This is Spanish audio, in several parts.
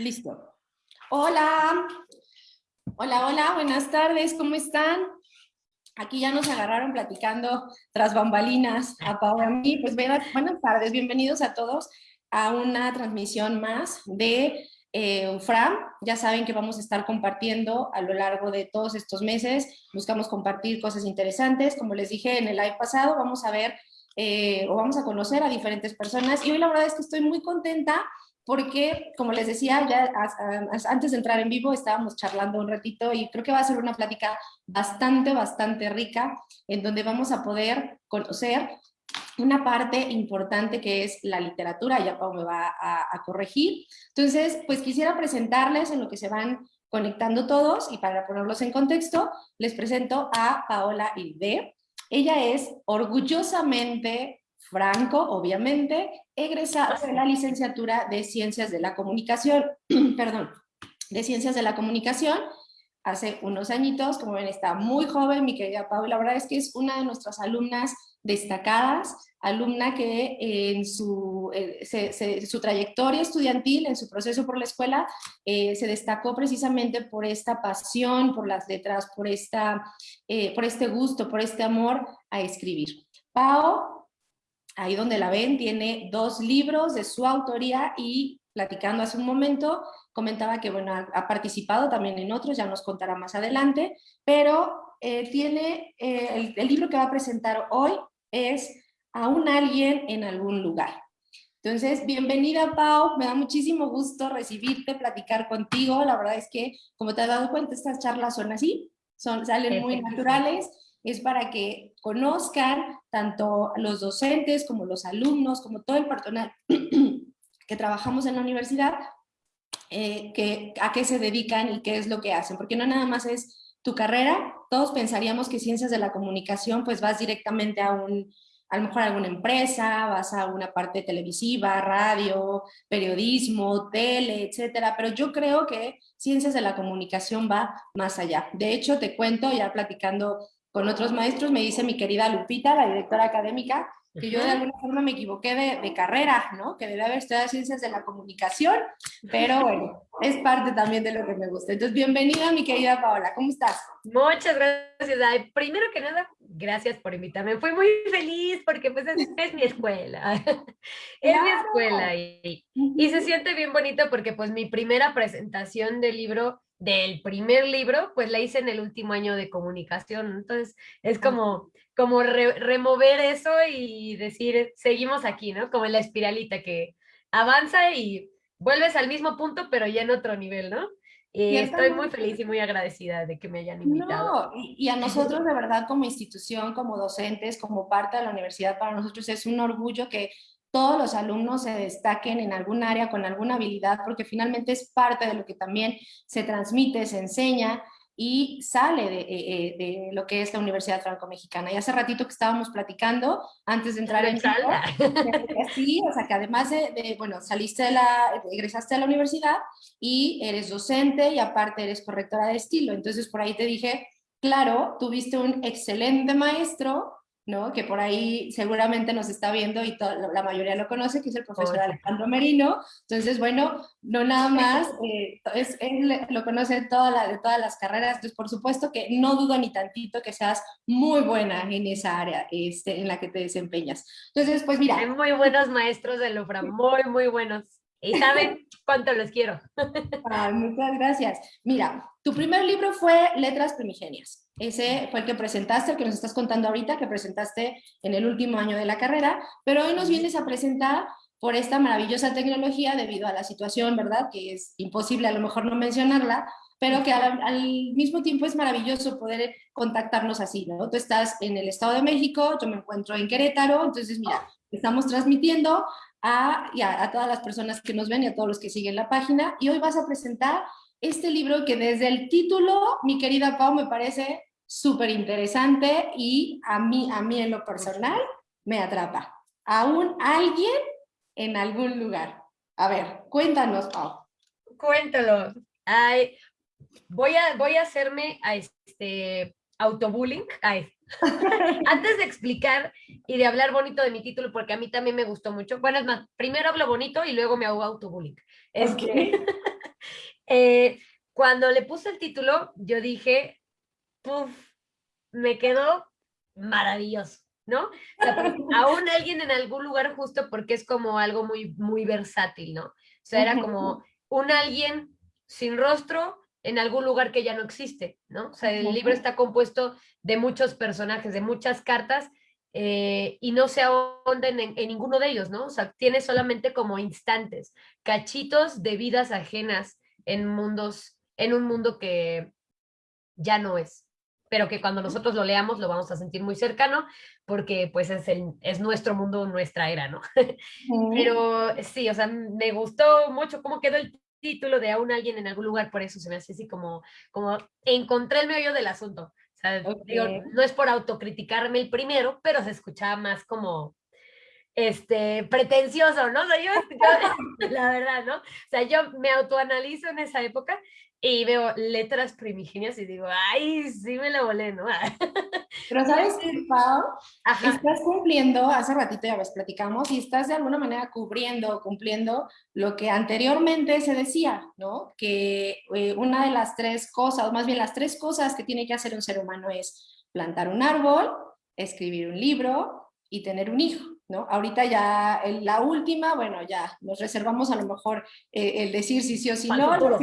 Listo. Hola. Hola, hola, buenas tardes, ¿cómo están? Aquí ya nos agarraron platicando tras bambalinas a Pau y a mí. Pues buenas tardes, bienvenidos a todos a una transmisión más de eh, UFRAM. Ya saben que vamos a estar compartiendo a lo largo de todos estos meses. Buscamos compartir cosas interesantes. Como les dije en el live pasado, vamos a ver eh, o vamos a conocer a diferentes personas. Y hoy la verdad es que estoy muy contenta porque, como les decía, ya antes de entrar en vivo estábamos charlando un ratito y creo que va a ser una plática bastante, bastante rica, en donde vamos a poder conocer una parte importante que es la literatura, ya Pau me va a, corregir. Entonces, pues quisiera presentarles en lo que se van conectando todos y para ponerlos en contexto, les presento a Paola Hilde. Ella es orgullosamente Franco, obviamente, egresada de la licenciatura de Ciencias de la Comunicación, perdón, de Ciencias de la Comunicación, hace unos añitos, como ven está muy joven, mi querida Paula, la verdad es que es una de nuestras alumnas destacadas, alumna que en su, eh, su trayectoria estudiantil, en su proceso por la escuela, eh, se destacó precisamente por esta pasión, por las letras, por, esta, eh, por este gusto, por este amor a escribir. Pau ahí donde la ven, tiene dos libros de su autoría y platicando hace un momento, comentaba que bueno, ha, participado también en otros, ya nos contará más adelante, pero eh, tiene, eh, el, libro que va a presentar hoy es Aún alguien en algún lugar. Entonces, bienvenida Pau, me da muchísimo gusto recibirte, platicar contigo, la verdad es que, como te has dado cuenta, estas charlas son así, son, salen muy naturales, es para que conozcan tanto los docentes como los alumnos, como todo el personal que trabajamos en la universidad, eh, que, a qué se dedican y qué es lo que hacen, porque no nada más es tu carrera, todos pensaríamos que ciencias de la comunicación, pues vas directamente a un, a lo mejor a alguna empresa, vas a una parte televisiva, radio, periodismo, tele, etcétera, pero yo creo que ciencias de la comunicación va más allá. De hecho, te cuento, ya platicando con otros maestros, me dice mi querida Lupita, la directora académica, que yo de alguna forma me equivoqué de, carrera, ¿no? Que debe haber estudiado ciencias de la comunicación, pero bueno, es parte también de lo que me gusta. Entonces, bienvenida mi querida Paola, ¿cómo estás? Muchas gracias. primero que nada, gracias por invitarme. Fui muy feliz porque pues es, mi escuela. es mi escuela y, y se siente bien bonito porque pues mi primera presentación del libro del primer libro, pues la hice en el último año de comunicación. Entonces, es como, como remover eso y decir, seguimos aquí, ¿no? Como en la espiralita que avanza y vuelves al mismo punto, pero ya en otro nivel, ¿no? Y estoy muy feliz y muy agradecida de que me hayan invitado. No, y a nosotros de verdad como institución, como docentes, como parte de la universidad, para nosotros es un orgullo que todos los alumnos se destaquen en algún área con alguna habilidad, porque finalmente es parte de lo que también se transmite, se enseña y sale de, eh, eh, de lo que es la Universidad Franco-Mexicana. Y hace ratito que estábamos platicando, antes de entrar en sala, sí, o sea que además de, bueno, saliste de la, egresaste a la universidad y eres docente y aparte eres correctora de estilo. Entonces por ahí te dije, claro, tuviste un excelente maestro ¿no? que por ahí seguramente nos está viendo y la mayoría lo conoce, que es el profesor Alejandro Merino. Entonces, bueno, no nada más, eh, es, él lo conoce toda la, de todas las carreras, entonces por supuesto que no dudo ni tantito que seas muy buena en esa área este, en la que te desempeñas. Entonces, pues mira. Hay muy buenos maestros de Lufra, muy, muy buenos. Y saben cuánto los quiero. muchas gracias. Mira, tu primer libro fue Letras Primigenias. Ese fue el que presentaste, el que nos estás contando ahorita, que presentaste en el último año de la carrera, pero hoy nos vienes a presentar por esta maravillosa tecnología debido a la situación, ¿verdad? Que es imposible a lo mejor no mencionarla, pero que al, mismo tiempo es maravilloso poder contactarnos así, ¿no? Tú estás en el Estado de México, yo me encuentro en Querétaro, entonces mira, estamos transmitiendo a, a todas las personas que nos ven y a todos los que siguen la página, y hoy vas a presentar este libro que desde el título, mi querida Pau, me parece súper interesante y a mí, a mí en lo personal me atrapa. Aún alguien en algún lugar. A ver, cuéntanos, Pau. Cuéntalo. Ay, voy, a, voy a hacerme a este autobullying. Ay. Antes de explicar y de hablar bonito de mi título, porque a mí también me gustó mucho. Bueno, es más, primero hablo bonito y luego me hago autobullying. Es que Eh, cuando le puse el título, yo dije, puff, me quedó maravilloso, ¿no? O sea, aún alguien en algún lugar justo porque es como algo muy, muy versátil, ¿no? O sea, era como un alguien sin rostro en algún lugar que ya no existe, ¿no? O sea, el libro está compuesto de muchos personajes, de muchas cartas, eh, y no se ahonden en, en, ninguno de ellos, ¿no? O sea, tiene solamente como instantes, cachitos de vidas ajenas en mundos, en un mundo que ya no es, pero que cuando nosotros lo leamos lo vamos a sentir muy cercano, porque pues es, el, es nuestro mundo, nuestra era, ¿no? Pero sí, o sea, me gustó mucho cómo quedó el título de aún alguien en algún lugar, por eso se me hace así como, como encontré el medio del asunto. O sea, digo, no es por autocriticarme el primero, pero se escuchaba más como, este, pretencioso, ¿no? O sea, yo, la verdad, ¿no? O sea, yo me autoanalizo en esa época y veo letras primigenias y digo, ay, sí me la volé, ¿no? Pero sabes qué, Pau, estás cumpliendo, hace ratito ya ves, platicamos, y estás de alguna manera cubriendo, cumpliendo lo que anteriormente se decía, ¿no? Que eh, una de las tres cosas, o más bien las tres cosas que tiene que hacer un ser humano es plantar un árbol, escribir un libro y tener un hijo. ¿No? Ahorita ya la última, bueno, ya nos reservamos a lo mejor eh, el decir si sí o si no. No, no,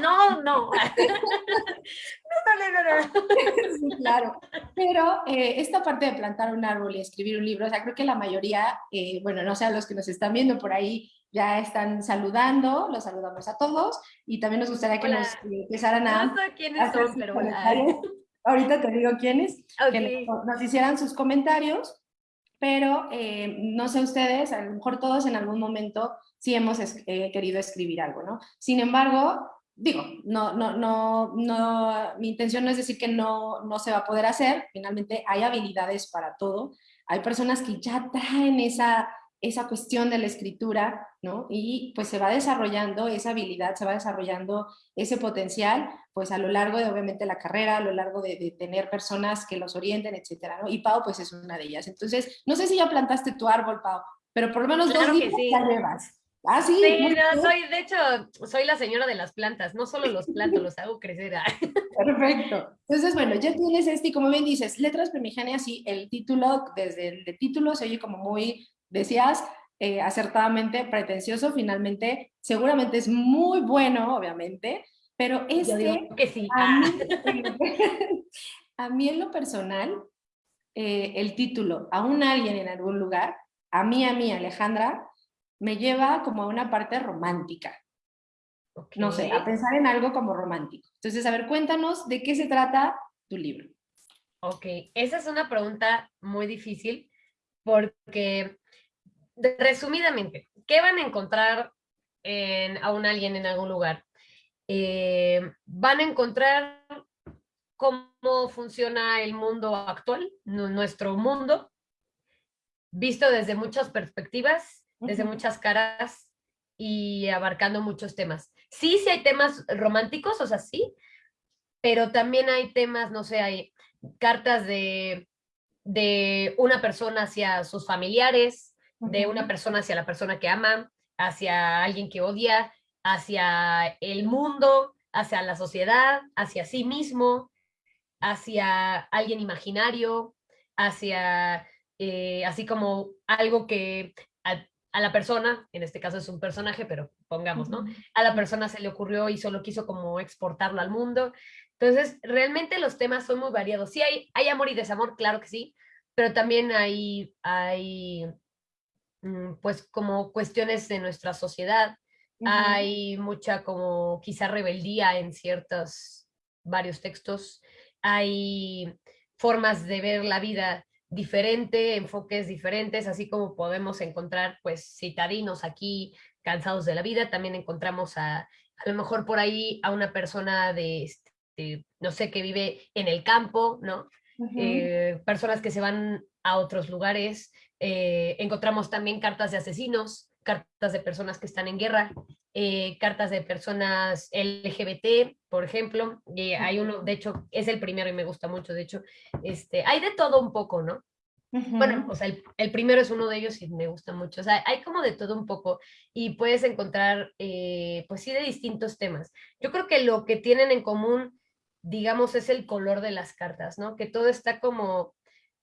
no, no, no. sí, claro. Pero eh, esta parte de plantar un árbol y escribir un libro, o sea, creo que la mayoría, eh, bueno, no sé, los que nos están viendo por ahí ya están saludando, los saludamos a todos y también nos gustaría que nos empezaran a... No sé quiénes son, pero Ahorita te digo quiénes, que nos hicieran sus comentarios pero eh, no sé ustedes, a lo mejor todos en algún momento sí hemos eh, querido escribir algo, ¿no? Sin embargo, digo, no, no, no, no, mi intención no es decir que no, no se va a poder hacer, finalmente hay habilidades para todo, hay personas que ya traen esa esa cuestión de la escritura, ¿no? Y pues se va desarrollando esa habilidad, se va desarrollando ese potencial, pues a lo largo de obviamente la carrera, a lo largo de, tener personas que los orienten, etcétera, ¿no? Y Pau pues es una de ellas. Entonces, no sé si ya plantaste tu árbol, Pau, pero por lo menos dos días ya llevas. Ah, sí. Sí, no, soy, de hecho, soy la señora de las plantas, no solo los planto, los hago crecer. Perfecto. Entonces, bueno, ya tienes este, y como bien dices, letras primigenias, sí, el título, desde el título se oye como muy decías eh, acertadamente pretencioso, finalmente seguramente es muy bueno, obviamente, pero es que, sí. a, mí, en lo personal, eh, el título, a un alguien en algún lugar, a mí, a mí, Alejandra, me lleva como a una parte romántica. No sé, a pensar en algo como romántico. Entonces, a ver, cuéntanos de qué se trata tu libro. Ok, esa es una pregunta muy difícil porque resumidamente, ¿qué van a encontrar en, a un alguien en algún lugar? Eh, van a encontrar cómo funciona el mundo actual, nuestro mundo, visto desde muchas perspectivas, desde muchas caras y abarcando muchos temas. Sí, sí hay temas románticos, o sea, sí, pero también hay temas, no sé, hay cartas de, de una persona hacia sus familiares, de una persona hacia la persona que ama, hacia alguien que odia, hacia el mundo, hacia la sociedad, hacia sí mismo, hacia alguien imaginario, hacia eh, así como algo que a, la persona, en este caso es un personaje, pero pongamos, ¿no? A la persona se le ocurrió y solo quiso como exportarlo al mundo. Entonces, realmente los temas son muy variados. Sí hay, hay amor y desamor, claro que sí, pero también hay, hay pues como cuestiones de nuestra sociedad. Hay mucha como quizá rebeldía en ciertos, varios textos. Hay formas de ver la vida diferente, enfoques diferentes, así como podemos encontrar pues citadinos aquí cansados de la vida, también encontramos a, a lo mejor por ahí a una persona de, este, no sé, que vive en el campo, ¿no? Eh, personas que se van a otros lugares, eh, encontramos también cartas de asesinos, cartas de personas que están en guerra, eh, cartas de personas LGBT, por ejemplo, y hay uno, de hecho, es el primero y me gusta mucho, de hecho, este, hay de todo un poco, ¿no? Bueno, o sea, el, primero es uno de ellos y me gusta mucho. O sea, hay como de todo un poco y puedes encontrar, eh, pues sí, de distintos temas. Yo creo que lo que tienen en común, digamos, es el color de las cartas, ¿no? Que todo está como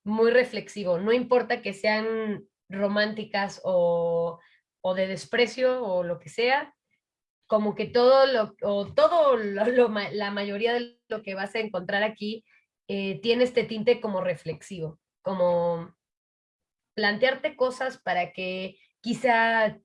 muy reflexivo. No importa que sean románticas o, o de desprecio o lo que sea, como que todo lo, o todo la mayoría de lo que vas a encontrar aquí eh, tiene este tinte como reflexivo, como plantearte cosas para que quizá,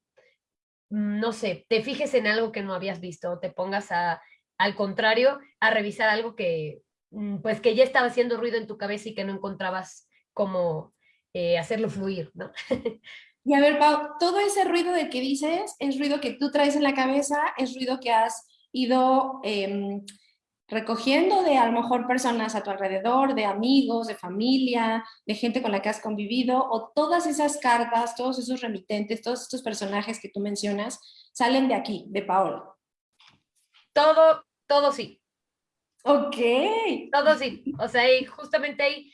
mm, no sé, te fijes en algo que no habías visto, te pongas a, al contrario, a revisar algo que, mm, pues que ya estaba haciendo ruido en tu cabeza y que no encontrabas cómo eh, hacerlo fluir, ¿no? Y a ver, Pau, todo ese ruido de que dices es ruido que tú traes en la cabeza, es ruido que has ido em, recogiendo de a lo mejor personas a tu alrededor, de amigos, de familia, de gente con la que has convivido, o todas esas cartas, todos esos remitentes, todos estos personajes que tú mencionas, salen de aquí, de Paola. Todo, todo sí. Ok. Todo sí. O sea, justamente ahí,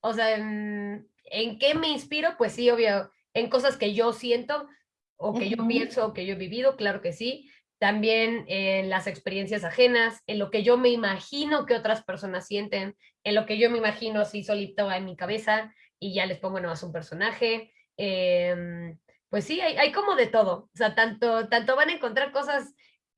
o sea, ¿en, ¿en qué me inspiro? Pues sí, obvio en cosas que yo siento o que yo pienso o que yo he vivido, claro que sí. También en las experiencias ajenas, en lo que yo me imagino que otras personas sienten, en lo que yo me imagino así solito en mi cabeza y ya les pongo nomás un personaje. Em, pues sí, hay, como de todo. O sea, tanto, tanto van a encontrar cosas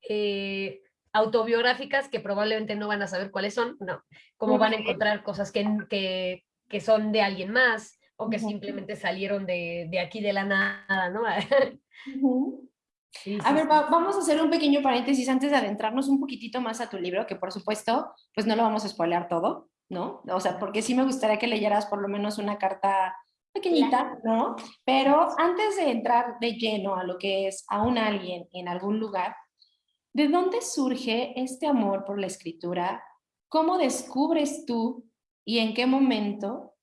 eh, autobiográficas que probablemente no van a saber cuáles son, no, como van a encontrar cosas que, que, que son de alguien más, o que simplemente salieron de, de, aquí de la nada, ¿no? a ver, vamos a hacer un pequeño paréntesis antes de adentrarnos un poquitito más a tu libro, que por supuesto, pues no lo vamos a spoilear todo, ¿no? O sea, porque sí me gustaría que leyeras por lo menos una carta pequeñita, ¿no? Pero antes de entrar de lleno a lo que es a un alguien en algún lugar, ¿de dónde surge este amor por la escritura? ¿Cómo descubres tú y en qué momento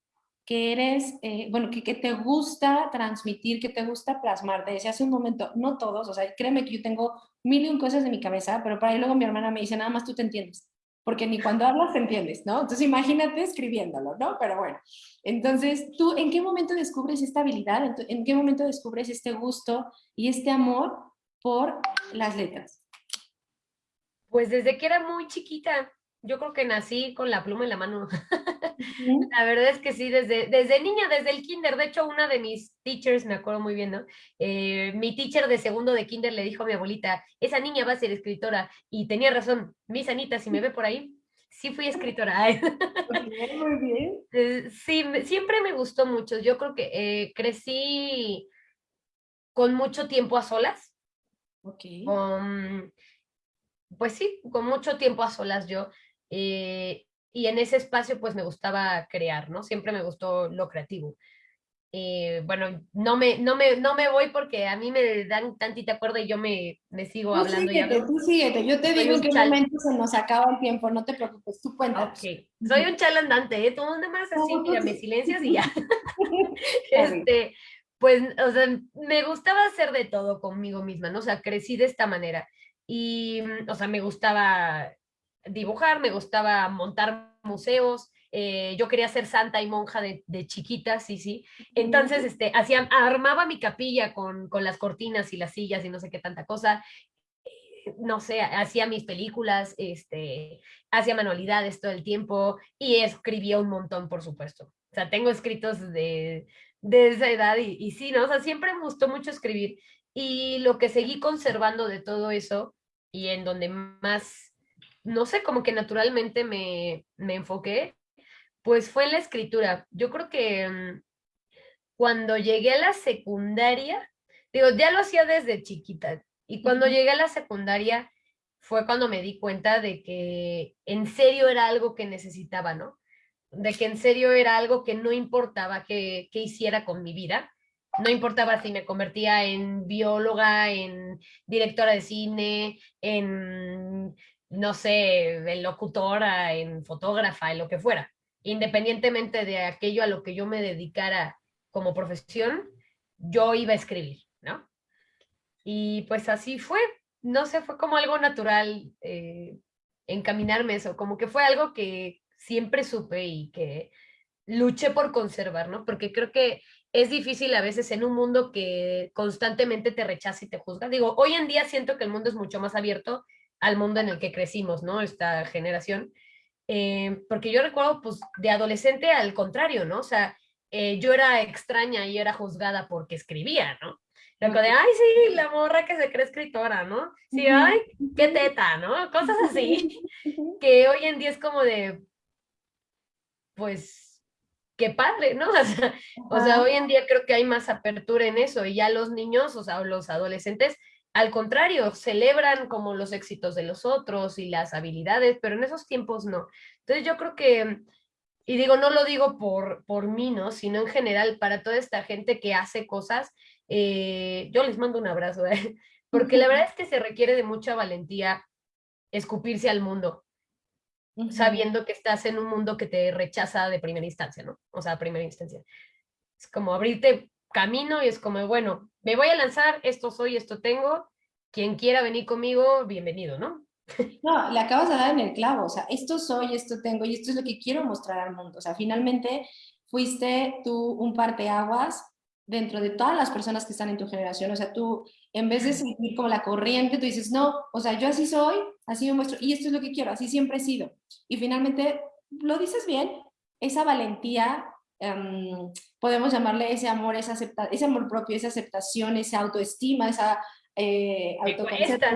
que eres, eh, bueno, que, que, te gusta transmitir, que te gusta plasmar. Te decía hace un momento, no todos, o sea, créeme que yo tengo mil y un cosas en mi cabeza, pero para ahí luego mi hermana me dice, nada más tú te entiendes, porque ni cuando hablas te entiendes, ¿no? Entonces imagínate escribiéndolo, ¿no? Pero bueno, entonces, ¿tú en qué momento descubres esta habilidad? ¿En qué momento descubres este gusto y este amor por las letras? Pues desde que era muy chiquita, yo creo que nací con la pluma en la mano. la verdad es que sí, desde, desde niña, desde el kinder. De hecho, una de mis teachers, me acuerdo muy bien, ¿no? Eh, mi teacher de segundo de kinder le dijo a mi abuelita, esa niña va a ser escritora. Y tenía razón, mi sanita, si me ve por ahí, sí fui escritora. muy bien. Eh, sí, siempre me gustó mucho. Yo creo que eh, crecí con mucho tiempo a solas. Ok. pues sí, con mucho tiempo a solas yo. Eh, y en ese espacio pues me gustaba crear, ¿no? Siempre me gustó lo creativo. Eh, bueno, no me, no, me, no me voy porque a mí me dan tantita cuerda y yo me, me sigo hablando. Síguete, ya. Tú síguete, yo te digo en qué momento se nos acaba el tiempo, no te preocupes, tú cuentas. Okay. Soy un chalandante, ¿eh? Tú más así, mira, me silencias y ya. este, pues, o sea, me gustaba hacer de todo conmigo misma, ¿no? O sea, crecí de esta manera. Y, o sea, me gustaba dibujar, me gustaba montar museos, eh, yo quería ser santa y monja de, de, chiquita, sí, sí. Entonces, este, hacía, armaba mi capilla con, con, las cortinas y las sillas y no sé qué tanta cosa. Eh, no sé, hacía mis películas, este, hacía manualidades todo el tiempo y escribía un montón, por supuesto. O sea, tengo escritos de, de esa edad y, y sí, ¿no? O sea, siempre me gustó mucho escribir. Y lo que seguí conservando de todo eso y en donde más no sé, como que naturalmente me, me enfoqué, pues fue en la escritura. Yo creo que mm, cuando llegué a la secundaria, digo, ya lo hacía desde chiquita, y cuando llegué a la secundaria fue cuando me di cuenta de que en serio era algo que necesitaba, ¿no? De que en serio era algo que no importaba que, que hiciera con mi vida, no importaba si me convertía en bióloga, en directora de cine, en no sé, en locutora, en fotógrafa, en lo que fuera, independientemente de aquello a lo que yo me dedicara como profesión, yo iba a escribir, ¿no? Y pues así fue, no sé, fue como algo natural eh, encaminarme eso, como que fue algo que siempre supe y que luché por conservar, ¿no? Porque creo que es difícil a veces en un mundo que constantemente te rechaza y te juzga. Digo, hoy en día siento que el mundo es mucho más abierto al mundo en el que crecimos, ¿no? Esta generación. Eh, porque yo recuerdo, pues, de adolescente al contrario, ¿no? O sea, eh, yo era extraña y era juzgada porque escribía, ¿no? Loco de, ay, sí, la morra que se cree escritora, ¿no? Sí, ay, qué teta, ¿no? Cosas así, que hoy en día es como de, pues, qué padre, ¿no? O sea, hoy en día creo que hay más apertura en eso y ya los niños, o sea, los adolescentes, al contrario, celebran como los éxitos de los otros y las habilidades, pero en esos tiempos no. Entonces yo creo que, y digo, no lo digo por, por mí, ¿no? Sino en general para toda esta gente que hace cosas, eh, yo les mando un abrazo, ¿eh? porque la verdad es que se requiere de mucha valentía escupirse al mundo, sabiendo que estás en un mundo que te rechaza de primera instancia, ¿no? O sea, primera instancia. Es como abrirte camino y es como, bueno, me voy a lanzar, esto soy, esto tengo, quien quiera venir conmigo, bienvenido, ¿no? No, le acabas de dar en el clavo, o sea, esto soy, esto tengo y esto es lo que quiero mostrar al mundo. O sea, finalmente fuiste tú un parteaguas dentro de todas las personas que están en tu generación. O sea, tú, en vez de seguir como la corriente, tú dices, no, o sea, yo así soy, así me muestro, y esto es lo que quiero, así siempre he sido. Y finalmente, lo dices bien, esa valentía, em, podemos llamarle ese amor, esa acepta ese amor propio, esa aceptación, esa autoestima, esa eh,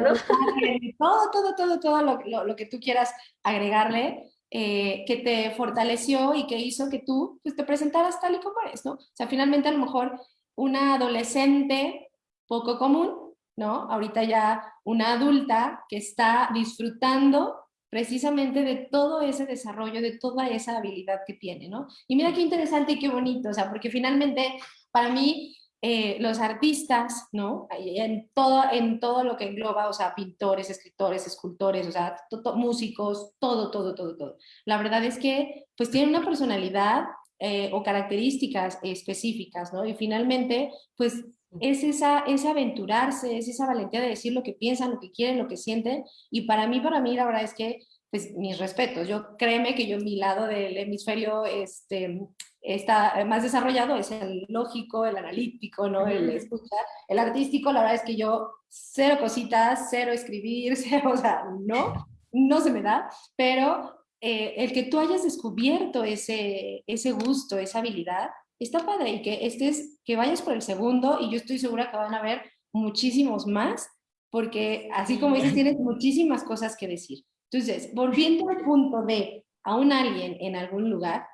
¿no? todo, todo, todo, todo lo, lo, que tú quieras agregarle, eh, que te fortaleció y que hizo que tú pues, te presentaras tal y como eres, ¿no? O sea, finalmente a lo mejor una adolescente poco común, ¿no? Ahorita ya una adulta que está disfrutando precisamente de todo ese desarrollo, de toda esa habilidad que tiene, ¿no? Y mira qué interesante y qué bonito, o sea, porque finalmente para mí eh, los artistas, ¿no? En todo, en todo lo que engloba, o sea, pintores, escritores, escultores, o sea, músicos, todo, todo, todo, todo. La verdad es que, pues, tienen una personalidad eh, o características específicas, ¿no? Y finalmente, pues, es esa, ese aventurarse, es esa valentía de decir lo que piensan, lo que quieren, lo que sienten. Y para mí, para mí, la verdad es que, pues, mis respetos. Yo, créeme que yo, mi lado del hemisferio, este, está más desarrollado es el lógico, el analítico, ¿no? El escuchar. El artístico, la verdad es que yo cero cositas, cero escribir, cero, o sea, no, no se me da, pero eh, el que tú hayas descubierto ese, ese gusto, esa habilidad, está padre y que estés, que vayas por el segundo y yo estoy segura que van a haber muchísimos más, porque así como dices, tienes muchísimas cosas que decir. Entonces, volviendo al punto de a un alguien en algún lugar,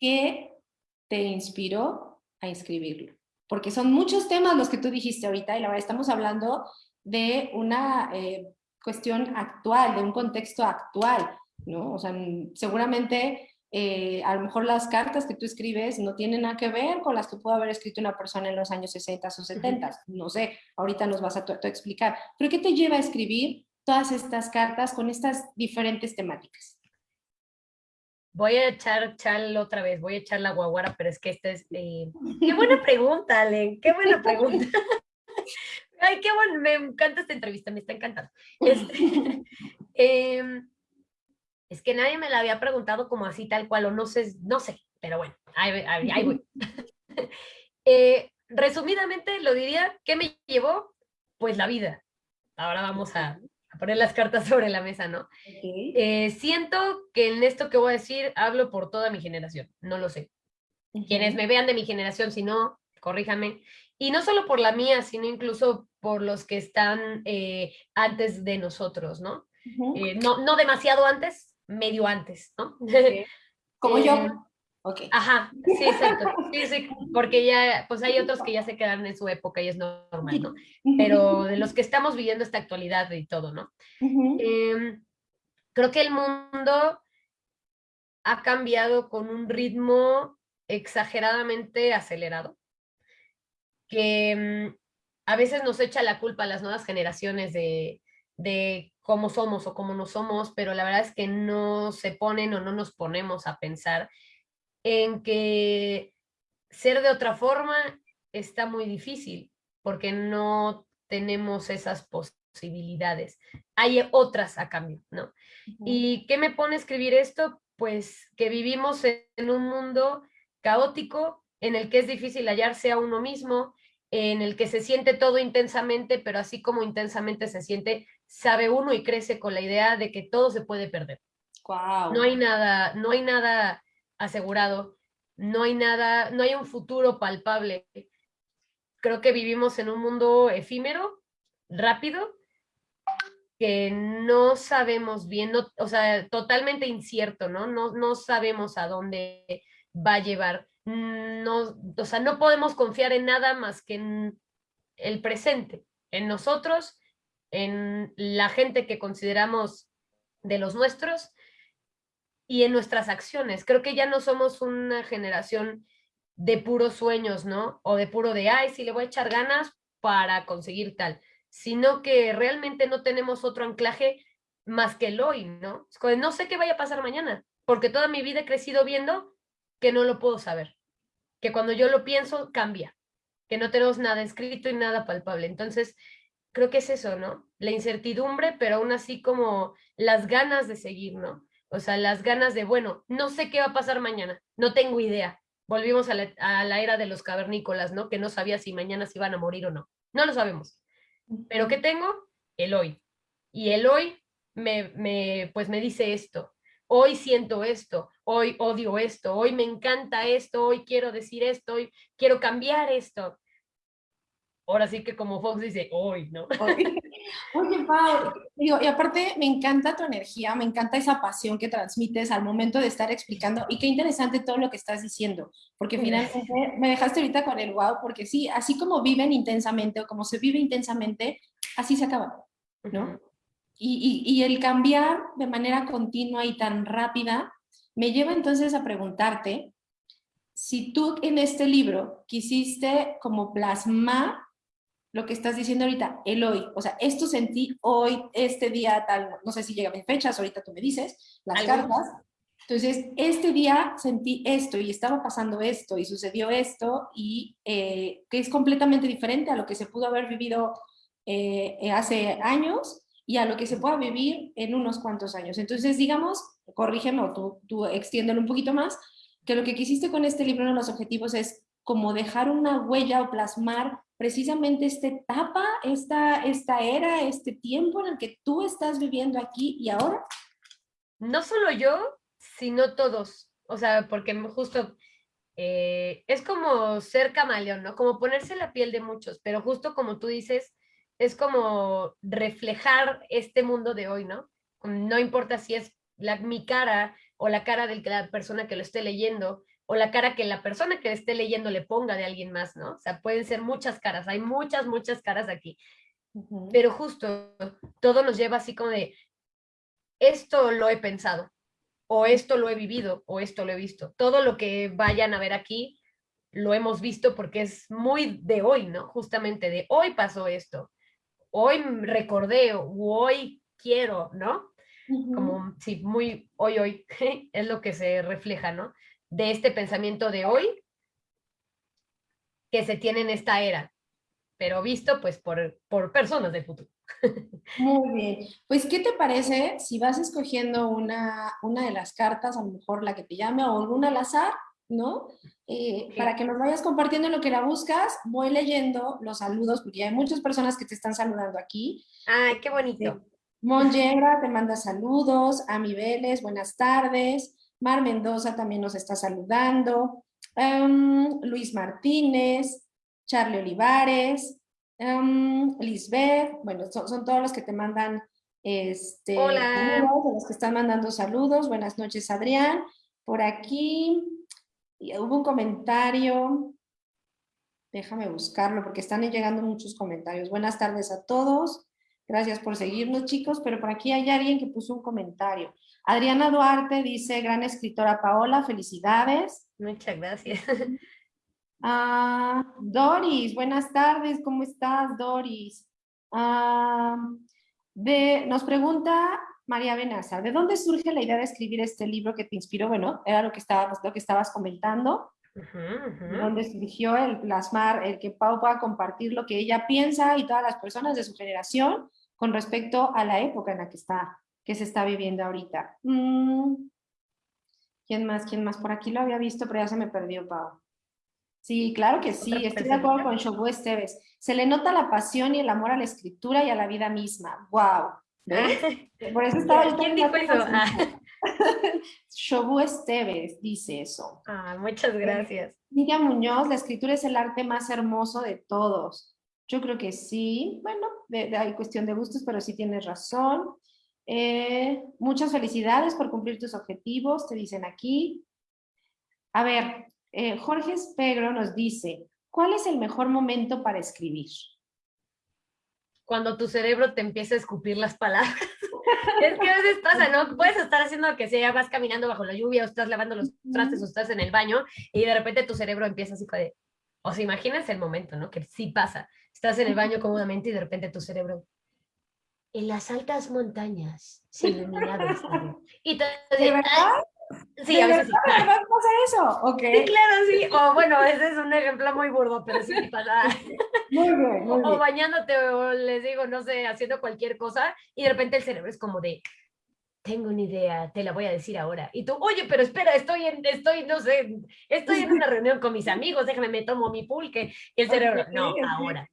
¿Qué te inspiró a inscribirlo? Porque son muchos temas los que tú dijiste ahorita y la verdad estamos hablando de una eh, cuestión actual, de un contexto actual, ¿no? O sea, seguramente eh, a lo mejor las cartas que tú escribes no tienen nada que ver con las que pudo haber escrito una persona en los años 60 o 70, no sé, ahorita nos vas a explicar. Pero ¿qué te lleva a escribir todas estas cartas con estas diferentes temáticas? Voy a echar chal otra vez, voy a echar la guaguara, pero es que esta es... Eh, qué buena pregunta, Ale, qué buena pregunta. Ay, qué bueno, me encanta esta entrevista, me está encantando. Este, em, es que nadie me la había preguntado como así tal cual, o no sé, no sé, pero bueno, ahí, voy. Eh, resumidamente lo diría, ¿qué me llevó? Pues la vida. Ahora vamos a, poner las cartas sobre la mesa, ¿no? Eh, siento que en esto que voy a decir hablo por toda mi generación, no lo sé. Quienes me vean de mi generación, si no, corríjame. Y no solo por la mía, sino incluso por los que están eh, antes de nosotros, ¿no? Eh, ¿no? No demasiado antes, medio antes, ¿no? Como yo. Okay. Ajá, sí, exacto. Sí, sí, porque ya, pues hay otros que ya se quedan en su época y es normal, ¿no? Pero de los que estamos viviendo esta actualidad y todo, ¿no? Em, creo que el mundo ha cambiado con un ritmo exageradamente acelerado, que em, a veces nos echa la culpa a las nuevas generaciones de, de cómo somos o cómo no somos, pero la verdad es que no se ponen o no nos ponemos a pensar en que ser de otra forma está muy difícil porque no tenemos esas posibilidades. Hay otras a cambio, ¿no? ¿Y qué me pone a escribir esto? pues que vivimos en un mundo caótico en el que es difícil hallarse a uno mismo, en el que se siente todo intensamente, pero así como intensamente se siente, sabe uno y crece con la idea de que todo se puede perder. No hay nada, no hay nada asegurado, no hay nada, no hay un futuro palpable. Creo que vivimos en un mundo efímero, rápido, que no sabemos bien, o sea, totalmente incierto, ¿no? ¿no? No sabemos a dónde va a llevar. No, o sea, no podemos confiar en nada más que en el presente, en nosotros, en la gente que consideramos de los nuestros y en nuestras acciones. Creo que ya no somos una generación de puros sueños, ¿no? O de puro de, ay, si le voy a echar ganas para conseguir tal sino que realmente no tenemos otro anclaje más que el hoy, ¿no? No sé qué vaya a pasar mañana, porque toda mi vida he crecido viendo que no lo puedo saber, que cuando yo lo pienso cambia, que no tenemos nada escrito y nada palpable. Entonces, creo que es eso, ¿no? La incertidumbre, pero aún así como las ganas de seguir, ¿no? O sea, las ganas de, bueno, no sé qué va a pasar mañana, no tengo idea. Volvimos a la, era de los cavernícolas, ¿no? Que no sabía si mañana se iban a morir o no. No lo sabemos. Pero ¿qué tengo? El hoy. Y el hoy me, me, pues me dice esto. Hoy siento esto, hoy odio esto, hoy me encanta esto, hoy quiero decir esto, hoy quiero cambiar esto. Ahora sí que como Fox dice, hoy, ¿no? Oye, Pau, digo, y aparte me encanta tu energía, me encanta esa pasión que transmites al momento de estar explicando y qué interesante todo lo que estás diciendo, porque finalmente me dejaste ahorita con el wow, porque sí, así como viven intensamente o como se vive intensamente, así se acaba, ¿no? y, y, y el cambiar de manera continua y tan rápida me lleva entonces a preguntarte si tú en este libro quisiste como plasmar lo que estás diciendo ahorita, el hoy, o sea, esto sentí hoy, este día tal, no sé si llega a fechas, ahorita tú me dices, las cartas, entonces, este día sentí esto y estaba pasando esto y sucedió esto y eh, que es completamente diferente a lo que se pudo haber vivido eh, eh, hace años y a lo que se pueda vivir en unos cuantos años. Entonces, digamos, corrígeme o tú, tú extiéndelo un poquito más, que lo que quisiste con este libro, uno de los objetivos es como dejar una huella o plasmar precisamente esta etapa, esta, esta era, este tiempo en el que tú estás viviendo aquí y ahora? No solo yo, sino todos. O sea, porque justo eh, es como ser camaleón, ¿no? Como ponerse la piel de muchos, pero justo como tú dices, es como reflejar este mundo de hoy, ¿no? No importa si es la, mi cara o la cara de la persona que lo esté leyendo, o la cara que la persona que esté leyendo le ponga de alguien más, ¿no? O sea, pueden ser muchas caras, hay muchas, muchas caras aquí. Pero justo todo nos lleva así como de, esto lo he pensado, o esto lo he vivido, o esto lo he visto. Todo lo que vayan a ver aquí lo hemos visto porque es muy de hoy, ¿no? Justamente de hoy pasó esto, hoy recordé, o hoy quiero, ¿no? Como, sí, muy hoy, hoy, es lo que se refleja, ¿no? De este pensamiento de hoy que se tiene en esta era, pero visto pues por, por personas del futuro. Muy bien. Pues, ¿qué te parece si vas escogiendo una, una de las cartas, a lo mejor la que te llame o alguna al azar, ¿no? Eh, para que nos vayas compartiendo lo que la buscas, voy leyendo los saludos, porque hay muchas personas que te están saludando aquí. ¡Ay, qué bonito! Mon te manda saludos, Ami Vélez, buenas tardes. Mar Mendoza también nos está saludando. Em, Luis Martínez, Charlie Olivares, um, Lisbeth, bueno, son, todos los que te mandan este, Hola. los que están mandando saludos. Buenas noches, Adrián. Por aquí hubo un comentario. Déjame buscarlo porque están llegando muchos comentarios. Buenas tardes a todos. Gracias por seguirnos, chicos, pero por aquí hay alguien que puso un comentario. Adriana Duarte dice, gran escritora Paola, felicidades. Muchas gracias. Ah, Doris, buenas tardes, ¿cómo estás, Doris? Ah, nos pregunta María Benaza, ¿de dónde surge la idea de escribir este libro que te inspiró? Bueno, era lo que estabas, lo que estabas comentando. ¿De ¿Dónde surgió el plasmar, el que Pau pueda compartir lo que ella piensa y todas las personas de su generación con respecto a la época en la que está que se está viviendo ahorita. Mm, ¿Quién más? ¿Quién más? Por aquí lo había visto, pero ya se me perdió, Pau. Sí, claro que sí, estoy de acuerdo con Shobu Esteves. Se le nota la pasión y el amor a la escritura y a la vida misma. ¡Wow! Por eso estaba ¿Quién dijo eso? Ah. Shobu Esteves dice eso. Ah, muchas gracias. Miriam Muñoz, la escritura es el arte más hermoso de todos. Yo creo que sí. Bueno, hay cuestión de gustos, pero sí tienes razón. Eh, muchas felicidades por cumplir tus objetivos, te dicen aquí. A ver, eh, Jorge Espegro nos dice, ¿cuál es el mejor momento para escribir? Cuando tu cerebro te empieza a escupir las palabras. es que a veces pasa, ¿no? Puedes estar haciendo que sea, vas caminando bajo la lluvia, o estás lavando los trastes, o estás en el baño, y de repente tu cerebro empieza así de... O sea, imaginas el momento, ¿no? Que sí pasa. Estás en el baño cómodamente y de repente tu cerebro en las altas montañas se ilumina Y te ¿De verdad? Sí, a veces sí. pasa eso? Okay. Sí, claro, sí. O bueno, ese es un ejemplo muy burdo, pero sí pasa. Muy bien, muy bien. O bañándote, o les digo, no sé, haciendo cualquier cosa, y de repente el cerebro es como de, tengo una idea, te la voy a decir ahora. Y tú, oye, pero espera, estoy en, estoy, no sé, estoy en una reunión con mis amigos, déjame, me tomo mi pulque. Y el cerebro, no, ahora.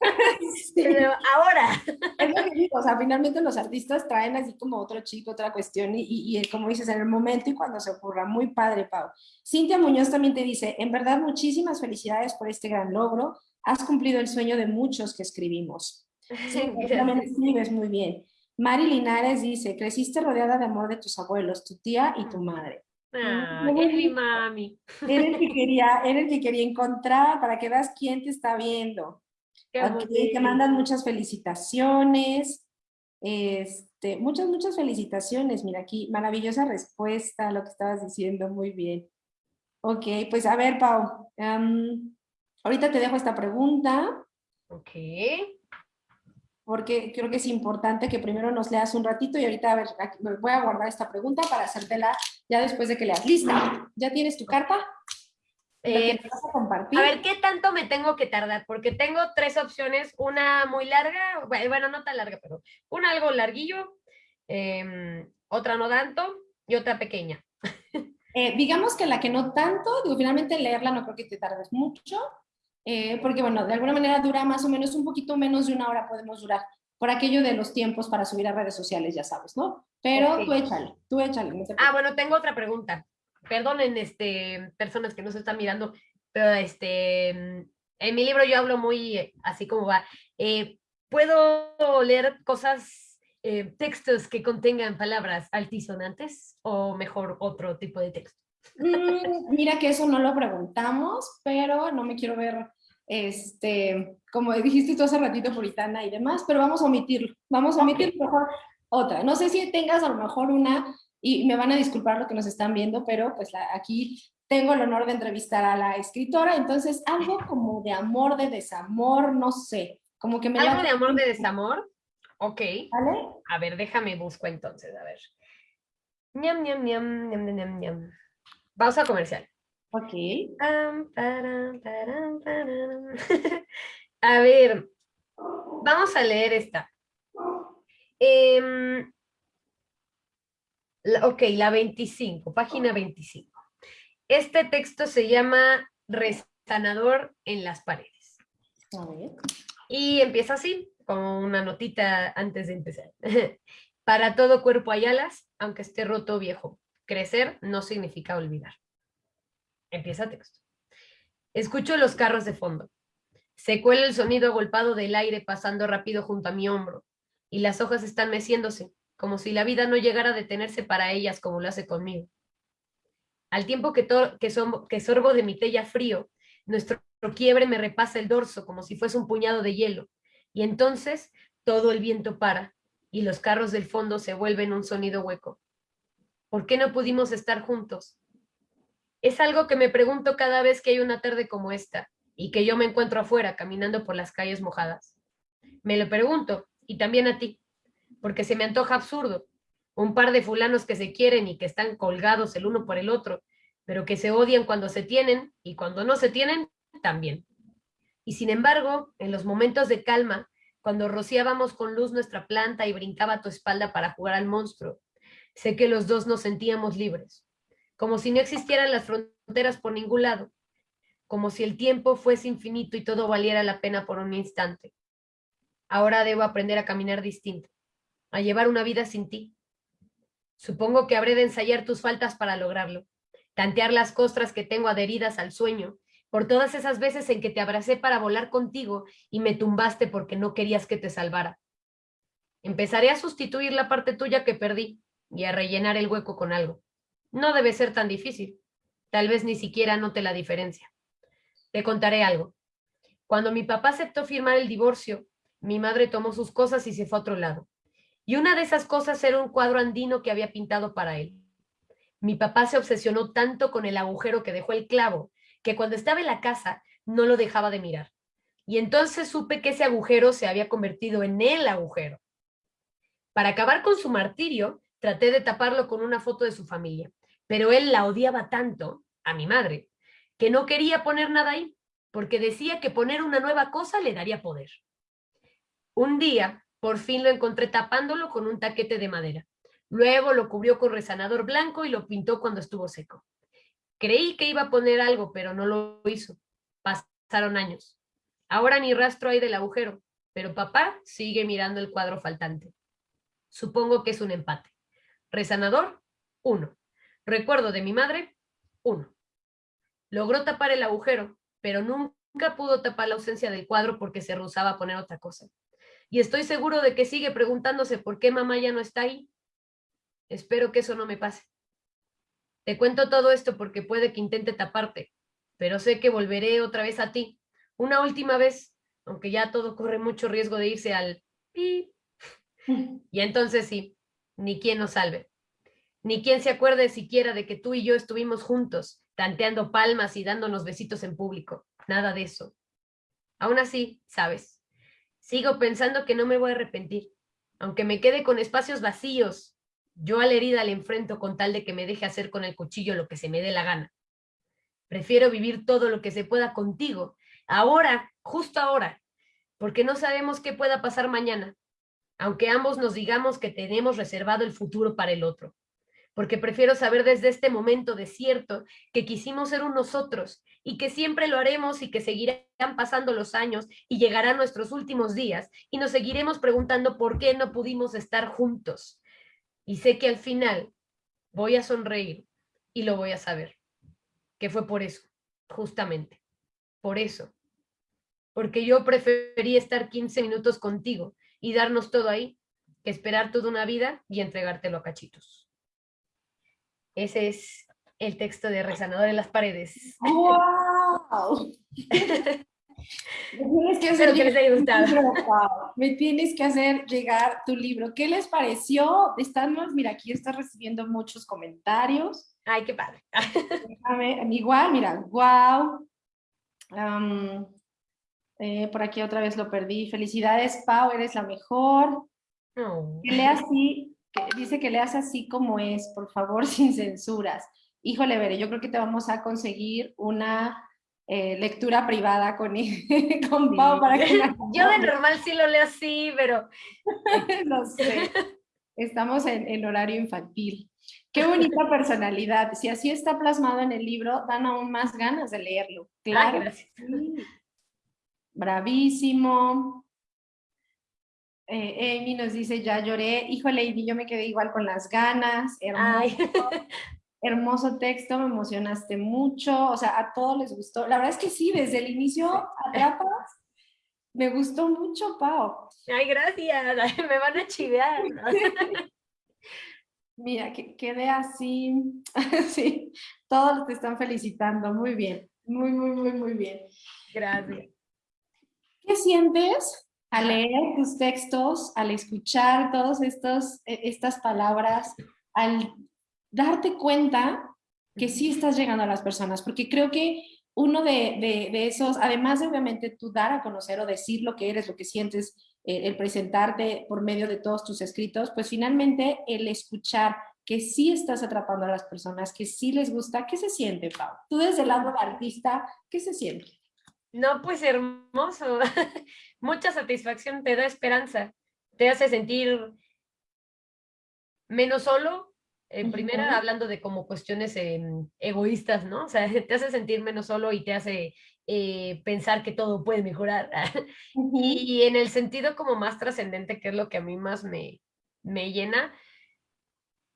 Pero ahora. Es lo que digo, o sea, finalmente los artistas traen así como otro chico, otra cuestión, y, y, como dices, en el momento y cuando se ocurra. Muy padre, Pau. Cintia Muñoz también te dice, en verdad, muchísimas felicidades por este gran logro. Has cumplido el sueño de muchos que escribimos. Sí, también escribes muy bien. Mari Linares dice, creciste rodeada de amor de tus abuelos, tu tía y tu madre. Ah, es mi mami. Era el, que quería, era el que quería encontrar para que veas quién te está viendo. Te mandan muchas felicitaciones. Este, muchas, muchas felicitaciones. Mira aquí, maravillosa respuesta a lo que estabas diciendo. Muy bien. Ok, pues a ver, Pau. ahorita te dejo esta pregunta. Ok porque creo que es importante que primero nos leas un ratito y ahorita a ver, voy a guardar esta pregunta para hacértela ya después de que leas. ¿Lista? ¿Ya tienes tu carta? Eh, a, compartir? a ver, ¿qué tanto me tengo que tardar? Porque tengo tres opciones, una muy larga, bueno, no tan larga, pero una algo larguillo, em, otra no tanto y otra pequeña. Eh, digamos que la que no tanto, digo, finalmente leerla no creo que te tardes mucho, eh, porque bueno, de alguna manera dura más o menos un poquito menos de una hora podemos durar, por aquello de los tiempos para subir a redes sociales, ya sabes, ¿no? Pero tú échale, tú échale. ah, bueno, tengo otra pregunta. Perdonen, este, personas que no se están mirando, pero este, en mi libro yo hablo muy así como va. Eh, ¿Puedo leer cosas, eh, textos que contengan palabras altisonantes o mejor otro tipo de texto? Mm, mira que eso no lo preguntamos, pero no me quiero ver este, como dijiste tú hace ratito, puritana y demás, pero vamos a omitirlo, vamos a omitir mejor otra. No sé si tengas a lo mejor una, y me van a disculpar lo que nos están viendo, pero pues aquí tengo el honor de entrevistar a la escritora, entonces algo como de amor, de desamor, no sé, como que me... ¿Algo de amor, de desamor? Ok. ¿Vale? A ver, déjame busco entonces, a ver. Ñam, ñam, ñam, ñam, ñam, ñam. Pausa comercial. Ok. a ver, vamos a leer esta. Ok, la 25, página 25. Este texto se llama Resanador en las paredes. Y empieza así, como una notita antes de empezar. Para todo cuerpo hay alas, aunque esté roto viejo. Crecer no significa olvidar. Empieza texto. Escucho los carros de fondo. Se cuela el sonido agolpado del aire pasando rápido junto a mi hombro, y las hojas están meciéndose, como si la vida no llegara a detenerse para ellas como lo hace conmigo. Al tiempo que, que, que sorbo de mi tella frío, nuestro quiebre me repasa el dorso como si fuese un puñado de hielo, y entonces todo el viento para, y los carros del fondo se vuelven un sonido hueco. ¿Por qué no pudimos estar juntos? Es algo que me pregunto cada vez que hay una tarde como esta y que yo me encuentro afuera caminando por las calles mojadas. Me lo pregunto, y también a ti, porque se me antoja absurdo. Un par de fulanos que se quieren y que están colgados el uno por el otro, pero que se odian cuando se tienen y cuando no se tienen, también. Y sin embargo, en los momentos de calma, cuando rociábamos con luz nuestra planta y brincaba tu espalda para jugar al monstruo, sé que los dos nos sentíamos libres como si no existieran las fronteras por ningún lado, como si el tiempo fuese infinito y todo valiera la pena por un instante. Ahora debo aprender a caminar distinto, a llevar una vida sin ti. Supongo que habré de ensayar tus faltas para lograrlo, tantear las costras que tengo adheridas al sueño, por todas esas veces en que te abracé para volar contigo y me tumbaste porque no querías que te salvara. Empezaré a sustituir la parte tuya que perdí y a rellenar el hueco con algo. No debe ser tan difícil. Tal vez ni siquiera note la diferencia. Te contaré algo. Cuando mi papá aceptó firmar el divorcio, mi madre tomó sus cosas y se fue a otro lado. Y una de esas cosas era un cuadro andino que había pintado para él. Mi papá se obsesionó tanto con el agujero que dejó el clavo, que cuando estaba en la casa no lo dejaba de mirar. Y entonces supe que ese agujero se había convertido en el agujero. Para acabar con su martirio, traté de taparlo con una foto de su familia, pero él la odiaba tanto, a mi madre, que no quería poner nada ahí, porque decía que poner una nueva cosa le daría poder. Un día, por fin lo encontré tapándolo con un taquete de madera. Luego lo cubrió con resanador blanco y lo pintó cuando estuvo seco. Creí que iba a poner algo, pero no lo hizo. Pasaron años. Ahora ni rastro hay del agujero, pero papá sigue mirando el cuadro faltante. Supongo que es un empate. Resanador, uno. Recuerdo de mi madre, uno. Logró tapar el agujero, pero nunca pudo tapar la ausencia del cuadro porque se rehusaba a poner otra cosa. Y estoy seguro de que sigue preguntándose por qué mamá ya no está ahí. Espero que eso no me pase. Te cuento todo esto porque puede que intente taparte, pero sé que volveré otra vez a ti, una última vez, aunque ya todo corre mucho riesgo de irse al pi. Y entonces sí, ni quien nos salve. Ni quien se acuerde siquiera de que tú y yo estuvimos juntos, tanteando palmas y dándonos besitos en público. Nada de eso. Aún así, sabes, sigo pensando que no me voy a arrepentir, aunque me quede con espacios vacíos. Yo a la herida le enfrento con tal de que me deje hacer con el cuchillo lo que se me dé la gana. Prefiero vivir todo lo que se pueda contigo, ahora, justo ahora, porque no sabemos qué pueda pasar mañana, aunque ambos nos digamos que tenemos reservado el futuro para el otro. Porque prefiero saber desde este momento desierto que quisimos ser un nosotros y que siempre lo haremos y que seguirán pasando los años y llegarán nuestros últimos días y nos seguiremos preguntando por qué no pudimos estar juntos. Y sé que al final voy a sonreír y lo voy a saber, que fue por eso, justamente, por eso. Porque yo preferí estar 15 minutos contigo y darnos todo ahí, que esperar toda una vida y entregártelo a cachitos. Ese es el texto de Rezanador en las paredes. ¡Wow! Me tienes que hacer Espero que les haya gustado. Me tienes que hacer llegar tu libro. ¿Qué les pareció? Estamos, mira, aquí estás recibiendo muchos comentarios. Ay, qué padre. Déjame, igual, mira, wow. Eh, por aquí otra vez lo perdí. Felicidades, Pau, eres la mejor. Que lea así, que dice que leas así como es, por favor, sin censuras. Híjole, Bere, yo creo que te vamos a conseguir una eh, lectura privada con, con Pau para que la- Yo de normal sí lo leo así, pero no sé. Estamos en, en horario infantil. Qué bonita personalidad. Si así está plasmado en el libro, dan aún más ganas de leerlo. Claro. Ay, gracias. sí. Bravísimo. Eh, Amy nos dice, ya lloré. Híjole, y yo me quedé igual con las ganas. Hermoso, texto, me emocionaste mucho. O sea, a todos les gustó. La verdad es que sí, desde el inicio atrapas. Me gustó mucho, Pau. Ay, gracias. Me van a chivear. Mira, que quede así. sí, todos te están felicitando. Muy bien. Muy, muy, muy, muy bien. Gracias. ¿Qué sientes al leer tus textos, al escuchar todas estas palabras, al darte cuenta que sí estás llegando a las personas? Porque creo que uno de, de- esos, además de obviamente tú dar a conocer o decir lo que eres, lo que sientes, eh, el presentarte por medio de todos tus escritos, pues finalmente el escuchar que sí estás atrapando a las personas, que sí les gusta, ¿qué se siente, Pau? Tú desde el lado de artista, ¿qué se siente? No, pues hermoso. Mucha satisfacción, te da esperanza, te hace sentir menos solo En primera, hablando de como cuestiones em, egoístas, ¿no? O sea, te hace sentir menos solo y te hace eh, pensar que todo puede mejorar. y, en el sentido como más trascendente, que es lo que a mí más me, me llena,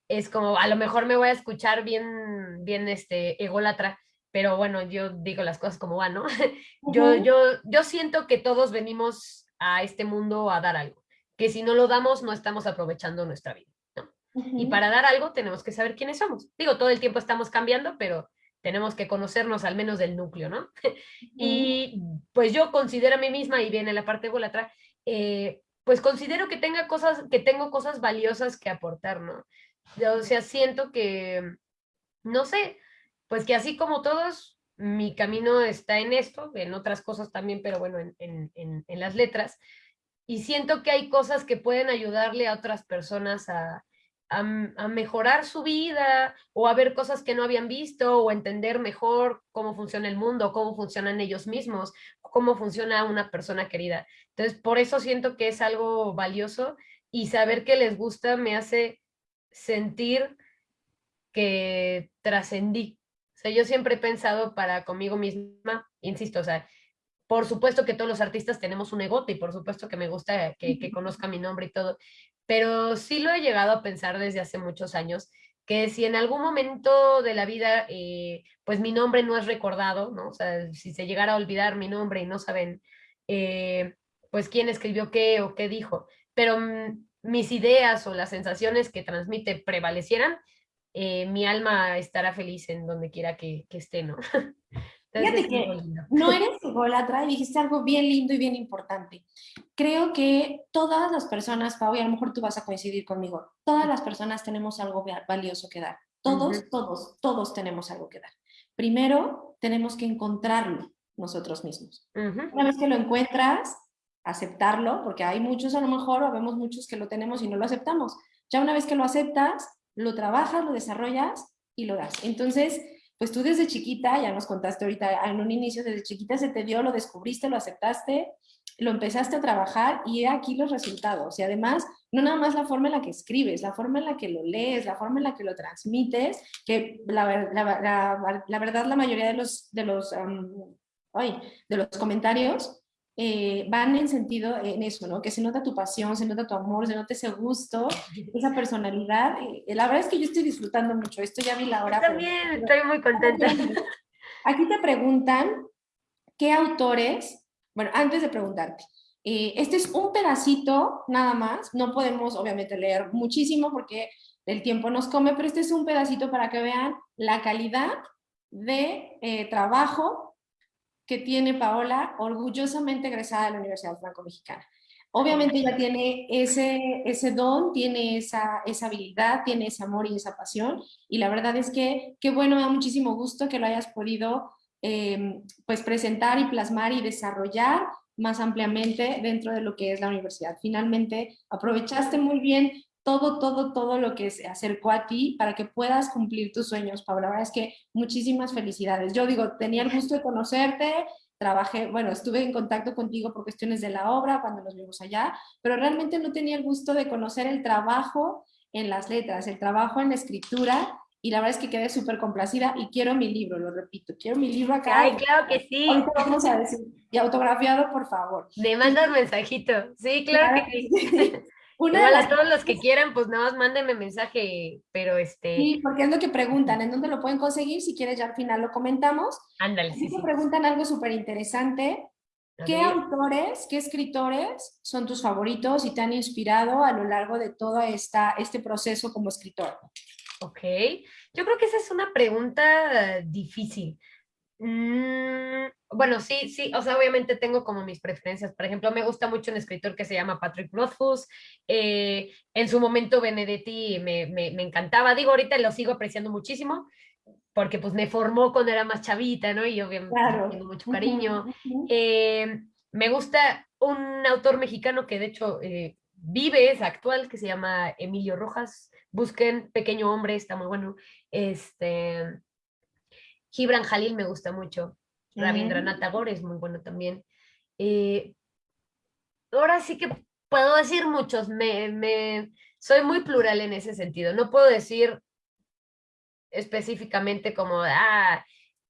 es como, a lo mejor me voy a escuchar bien, bien este, ególatra, pero bueno, yo digo las cosas como van, ¿no? yo, yo, yo siento que todos venimos a este mundo a dar algo, que si no lo damos no estamos aprovechando nuestra vida, ¿no? Y para dar algo tenemos que saber quiénes somos. Digo, todo el tiempo estamos cambiando, pero tenemos que conocernos al menos del núcleo, ¿no? y pues yo considero a mí misma, y viene la parte ególatra, eh, pues considero que, tenga cosas, que tengo cosas valiosas que aportar, ¿no? O sea, siento que, no sé, pues que así como todos, mi camino está en esto, en otras cosas también, pero bueno, en, las letras. Y siento que hay cosas que pueden ayudarle a otras personas a, a, mejorar su vida o a ver cosas que no habían visto o entender mejor cómo funciona el mundo, cómo funcionan ellos mismos, cómo funciona una persona querida. Entonces, por eso siento que es algo valioso y saber que les gusta me hace sentir que trascendí. Sea, yo siempre he pensado para conmigo misma, insisto, o sea, por supuesto que todos los artistas tenemos un egote y por supuesto que me gusta que, que conozca mi nombre y todo, pero sí lo he llegado a pensar desde hace muchos años, que si en algún momento de la vida, eh, pues mi nombre no es recordado, ¿no? O sea, si se llegara a olvidar mi nombre y no saben, eh, pues quién escribió qué o qué dijo, pero mm, mis ideas o las sensaciones que transmite prevalecieran, eh, mi alma estará feliz en donde quiera que, que esté, ¿no? Fíjate que no eres ególatra y dijiste algo bien lindo y bien importante. Creo que todas las personas, Pau, y a lo mejor tú vas a coincidir conmigo, todas las personas tenemos algo valioso que dar. Todos, todos, todos tenemos algo que dar. Primero, tenemos que encontrarlo nosotros mismos. Una vez que lo encuentras, aceptarlo, porque hay muchos a lo mejor, o vemos muchos que lo tenemos y no lo aceptamos. Ya una vez que lo aceptas, lo trabajas, lo desarrollas y lo das. Entonces, pues tú desde chiquita, ya nos contaste ahorita en un inicio, desde chiquita se te dio, lo descubriste, lo aceptaste, lo empezaste a trabajar y aquí los resultados. Y además, no nada más la forma en la que escribes, la forma en la que lo lees, la forma en la que lo transmites, que la, la, verdad la mayoría de los, de los, de los comentarios eh, van en sentido en eso, ¿no? Que se nota tu pasión, se nota tu amor, se nota ese gusto, esa personalidad. Eh, la verdad es que yo estoy disfrutando mucho. Esto ya vi la hora. Yo también estoy muy contenta. Aquí te preguntan qué autores, bueno, antes de preguntarte, eh, este es un pedacito nada más, no podemos obviamente leer muchísimo porque el tiempo nos come, pero este es un pedacito para que vean la calidad de trabajo que tiene Paola, orgullosamente egresada de la Universidad Franco-Mexicana. Obviamente ella tiene ese, ese don, tiene esa, esa habilidad, tiene ese amor y esa pasión, y la verdad es que qué bueno, me da muchísimo gusto que lo hayas podido em, pues presentar y plasmar y desarrollar más ampliamente dentro de lo que es la universidad. Finalmente aprovechaste muy bien todo, todo, todo lo que se acercó a ti para que puedas cumplir tus sueños, Paula. La verdad es que muchísimas felicidades. Yo digo, tenía el gusto de conocerte, trabajé, bueno, estuve en contacto contigo por cuestiones de la obra cuando nos vimos allá, pero realmente no tenía el gusto de conocer el trabajo en las letras, el trabajo en la escritura, y la verdad es que quedé súper complacida y quiero mi libro, lo repito, quiero mi libro acá. Ay, claro que sí. vamos a decir, y autografiado, por favor. Me mandas mensajito, sí, claro, que sí. Igual a todos los que quieran, pues nada más mándenme mensaje, pero este... Sí, porque es lo que preguntan, ¿en dónde lo pueden conseguir? Si quieres ya al final lo comentamos. Ándale, sí, sí. preguntan algo súper interesante. ¿Qué autores, qué escritores son tus favoritos y te han inspirado a lo largo de todo esta, este proceso como escritor? Ok, yo creo que esa es una pregunta difícil. Mm, bueno, sí, sí, o sea, obviamente tengo como mis preferencias. Por ejemplo, me gusta mucho un escritor que se llama Patrick Rothfuss. Eh, en su momento Benedetti me, me, encantaba. Digo, ahorita lo sigo apreciando muchísimo porque pues me formó cuando era más chavita, ¿no? Y obviamente tengo mucho cariño. Eh, me gusta un autor mexicano que de hecho eh, vive, es actual, que se llama Emilio Rojas. Busquen Pequeño Hombre, está muy bueno. Este Gibran Jalil me gusta mucho. Rabindranath Tagore es muy bueno también. Eh, ahora sí que puedo decir muchos, me, me, soy muy plural en ese sentido. No puedo decir específicamente como, ah,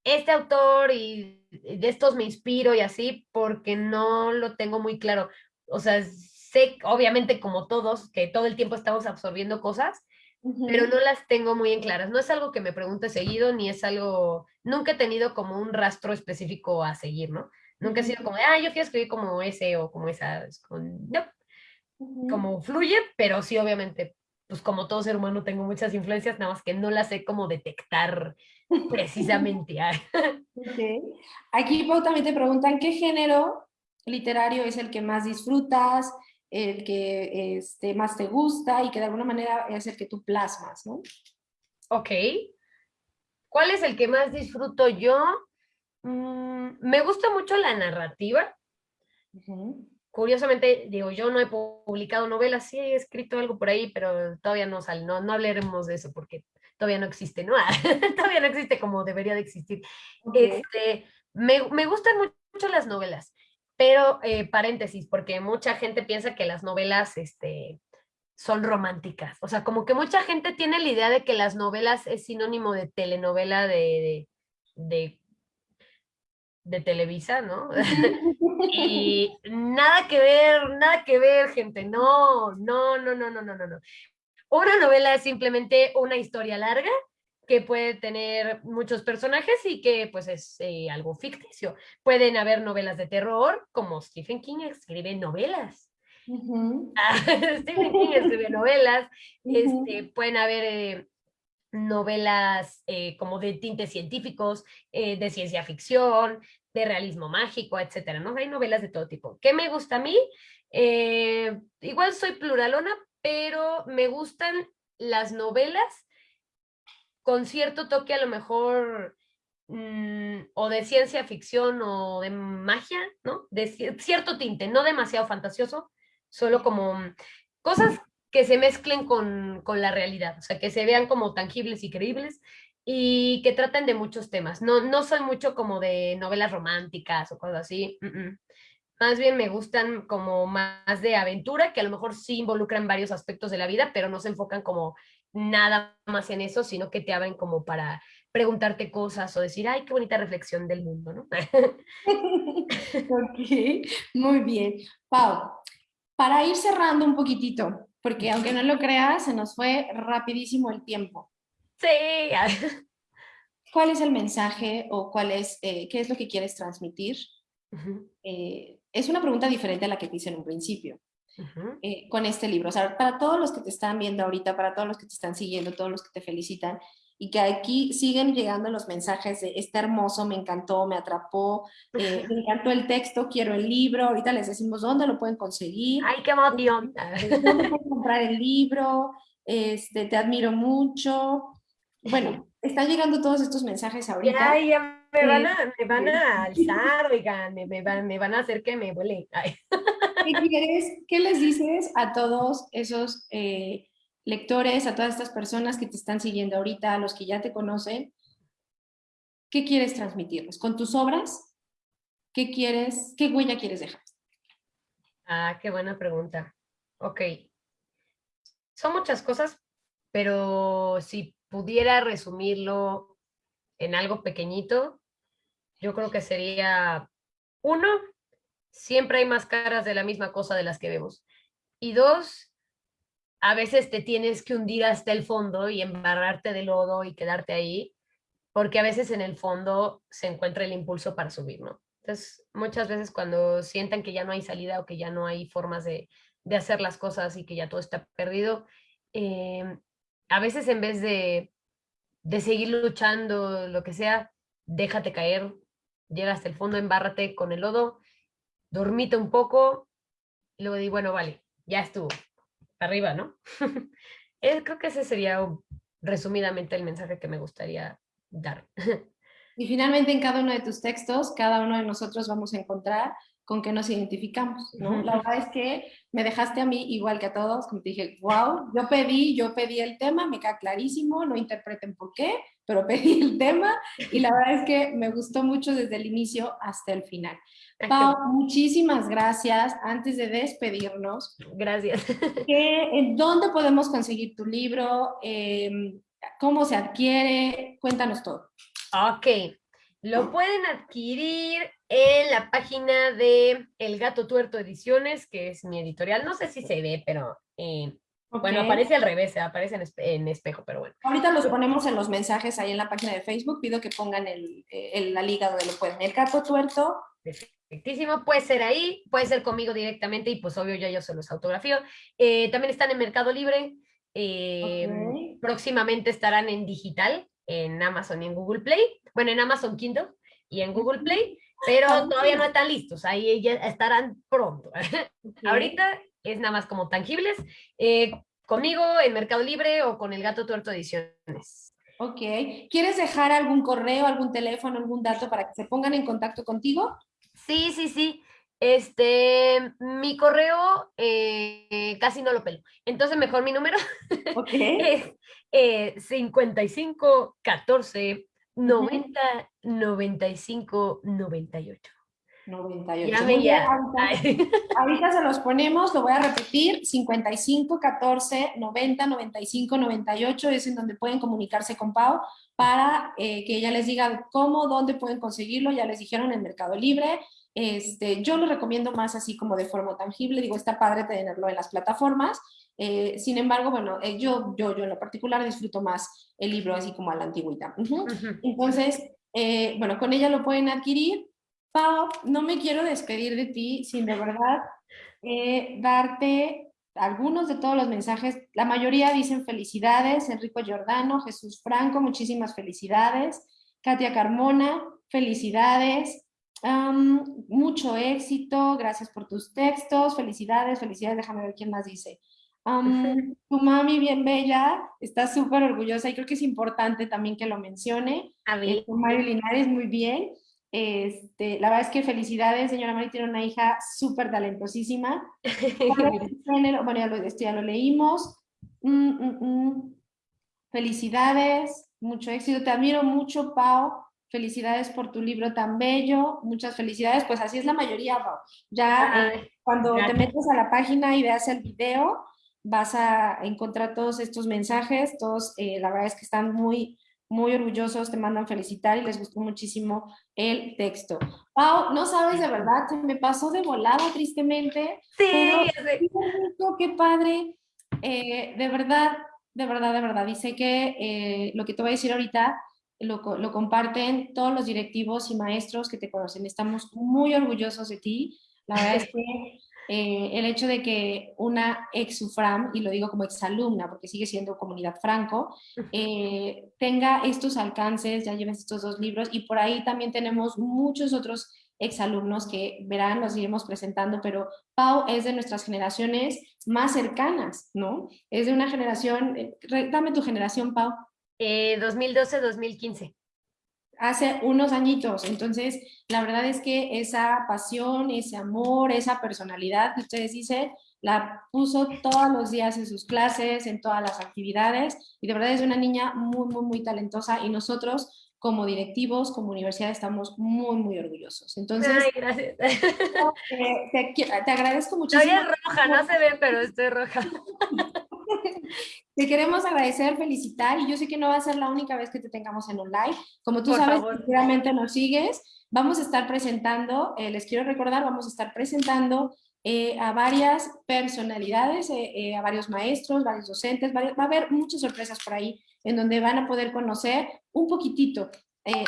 este autor y de estos me inspiro y así, porque no lo tengo muy claro. O sea, sé, obviamente como todos, que todo el tiempo estamos absorbiendo cosas, pero no las tengo muy en claras. No es algo que me pregunte seguido, ni es algo, nunca he tenido como un rastro específico a seguir, ¿no? Nunca he sido como, ah, yo quiero escribir como ese o como esa. no, como fluye, pero sí, obviamente, pues como todo ser humano tengo muchas influencias, nada más que no las sé como detectar precisamente. okay. Aquí también te preguntan, ¿qué género literario es el que más disfrutas? El que este, más te gusta y que de alguna manera es el que tú plasmas, ¿no? Ok. ¿Cuál es el que más disfruto yo? Mm, me gusta mucho la narrativa. Curiosamente, digo, yo no he publicado novelas, sí he escrito algo por ahí, pero todavía no sale, no, no hablaremos de eso porque todavía no existe, ¿no? todavía no existe como debería de existir. Este, me, me gustan mucho las novelas. Pero, eh, paréntesis, porque mucha gente piensa que las novelas este, son románticas. O sea, como que mucha gente tiene la idea de que las novelas es sinónimo de telenovela de, de, de, Televisa, ¿no? y nada que ver, nada que ver, gente. No, no, no, no, no, no, no. Una novela es simplemente una historia larga que puede tener muchos personajes y que pues es eh, algo ficticio. Pueden haber novelas de terror, como Stephen King escribe novelas. Stephen King escribe novelas. este, pueden haber eh, novelas eh, como de tintes científicos, de ciencia ficción, de realismo mágico, etcétera, ¿no? Hay novelas de todo tipo. ¿Qué me gusta a mí? igual soy pluralona, pero me gustan las novelas con cierto toque a lo mejor mm, o de ciencia ficción o de magia, ¿no? De cierto tinte, no demasiado fantasioso, solo como mm, cosas que se mezclen con, la realidad, o sea, que se vean como tangibles y creíbles y que traten de muchos temas. No, no soy mucho como de novelas románticas o cosas así. Más bien me gustan como más de aventura, que a lo mejor sí involucran varios aspectos de la vida, pero no se enfocan como nada más en eso, sino que te abren como para preguntarte cosas o decir, ay, qué bonita reflexión del mundo, ¿no? ok, muy bien. Pau, para ir cerrando un poquitito, porque aunque no lo creas, se nos fue rapidísimo el tiempo. Sí. ¿Cuál es el mensaje o cuál es, eh, qué es lo que quieres transmitir? Eh, es una pregunta diferente a la que te hice en un principio. Eh, con este libro. O sea, para todos los que te están viendo ahorita, para todos los que te están siguiendo, todos los que te felicitan y que aquí siguen llegando los mensajes de está hermoso, me encantó, me atrapó, eh, me encantó el texto, quiero el libro. Ahorita les decimos dónde lo pueden conseguir. ¡Ay, qué emoción! ¿Dónde pueden comprar el libro? Este, te admiro mucho. Bueno, están llegando todos estos mensajes ahorita. Ay, ya me van a, me van a alzar, oigan, me, van, me van a hacer que me vuele. ¿Qué, ¿Qué les dices a todos esos eh, lectores, a todas estas personas que te están siguiendo ahorita, a los que ya te conocen? ¿Qué quieres transmitirles? ¿Con tus obras? ¿Qué quieres, qué huella quieres dejar? Ah, qué buena pregunta. Ok. Son muchas cosas, pero si pudiera resumirlo en algo pequeñito, yo creo que sería, uno, siempre hay más caras de la misma cosa de las que vemos. Y dos, a veces te tienes que hundir hasta el fondo y embarrarte de lodo y quedarte ahí, porque a veces en el fondo se encuentra el impulso para subir, ¿no? Entonces, muchas veces cuando sientan que ya no hay salida o que ya no hay formas de, hacer las cosas y que ya todo está perdido, eh, a veces en vez de, de seguir luchando, lo que sea, déjate caer, llega hasta el fondo, embárrate con el lodo dormite un poco, y luego di, bueno, vale, ya estuvo, arriba, ¿no? creo que ese sería resumidamente el mensaje que me gustaría dar. Y finalmente en cada uno de tus textos, cada uno de nosotros vamos a encontrar con qué nos identificamos, ¿no? La verdad es que me dejaste a mí igual que a todos, como te dije, wow, yo pedí, yo pedí el tema, me queda clarísimo, no interpreten por qué, pero pedí el tema y la verdad es que me gustó mucho desde el inicio hasta el final. Pau, muchísimas gracias. Antes de despedirnos, gracias. ¿En dónde podemos conseguir tu libro? Em, ¿Cómo se adquiere? Cuéntanos todo. Ok, lo pueden adquirir en la página de El Gato Tuerto Ediciones, que es mi editorial. No sé si se ve, pero eh, bueno, aparece al revés, aparece en, espejo, pero bueno. Ahorita los ponemos en los mensajes ahí en la página de Facebook. Pido que pongan el, la liga donde lo pueden. El Gato Tuerto. Perfectísimo, puede ser ahí, puede ser conmigo directamente y pues obvio ya yo se los autografío. Eh, también están en Mercado Libre. Eh, próximamente estarán en digital, en Amazon y en Google Play bueno, en Amazon Kindle y en Google Play, pero todavía no están listos, ahí ya estarán pronto. Ahorita es nada más como tangibles, eh, conmigo en Mercado Libre o con el Gato Tuerto Ediciones. Ok, ¿quieres dejar algún correo, algún teléfono, algún dato para que se pongan en contacto contigo? Sí, sí, sí. Este, mi correo eh, casi no lo pelo. Entonces, mejor mi número es eh, 55 14 90, 95, 98. 98. Ya Ahorita, se los ponemos, lo voy a repetir, 55, 14, 90, 95, 98 es en donde pueden comunicarse con Pau para eh, que ella les diga cómo, dónde pueden conseguirlo, ya les dijeron en Mercado Libre, este, yo lo recomiendo más así como de forma tangible, digo, está padre tenerlo en las plataformas, eh, sin embargo, bueno, eh, yo, yo, yo en lo particular disfruto más el libro así como a la antigüita. Entonces, eh, bueno, con ella lo pueden adquirir. Pau, no me quiero despedir de ti sin de verdad darte algunos de todos los mensajes. La mayoría dicen felicidades, Enrico Giordano, Jesús Franco, muchísimas felicidades. Katia Carmona, felicidades. mucho éxito, gracias por tus textos, felicidades, felicidades, déjame ver quién más dice tu mami bien bella, está súper orgullosa y creo que es importante también que lo mencione. A ver. Mario Linares, muy bien. Este, la verdad es que felicidades, señora Mari tiene una hija súper talentosísima. bueno, ya lo, esto ya lo leímos. Mm, mm, mm. Felicidades, mucho éxito. Te admiro mucho, Pau. Felicidades por tu libro tan bello. Muchas felicidades. Pues así es la mayoría, Pau. Ya eh, cuando te metes a la página y veas el video, vas a encontrar todos estos mensajes, todos eh, la verdad es que están muy, muy orgullosos, te mandan felicitar y les gustó muchísimo el texto. Pau, no sabes de verdad, se me pasó de volada tristemente. Sí, pero, qué padre, eh, de verdad, de verdad, de verdad. Dice que eh, lo que te voy a decir ahorita lo, lo comparten todos los directivos y maestros que te conocen. Estamos muy orgullosos de ti. La verdad es que eh, el hecho de que una ex UFRAM, y lo digo como exalumna porque sigue siendo comunidad franco, eh, tenga estos alcances, ya lleves estos dos libros y por ahí también tenemos muchos otros exalumnos que verán, los iremos presentando, pero Pau es de nuestras generaciones más cercanas, ¿no? Es de una generación, eh, dame tu generación, Pau. 2012-2015 hace unos añitos. Entonces, la verdad es que esa pasión, ese amor, esa personalidad que ustedes dicen, la puso todos los días en sus clases, en todas las actividades, y de verdad es una niña muy, muy, muy talentosa, y nosotros como directivos, como universidad, estamos muy, muy orgullosos. Entonces, Ay, gracias. Te, te, agradezco muchísimo. Estoy roja, no se ve, pero estoy roja. Te queremos agradecer, felicitar y yo sé que no va a ser la única vez que te tengamos en un live. Como tú sabes, seguramente nos sigues. Vamos a estar presentando, eh, les quiero recordar, vamos a estar presentando eh, a varias personalidades, eh, a varios maestros, varios docentes, va a haber muchas sorpresas por ahí en donde van a poder conocer un poquitito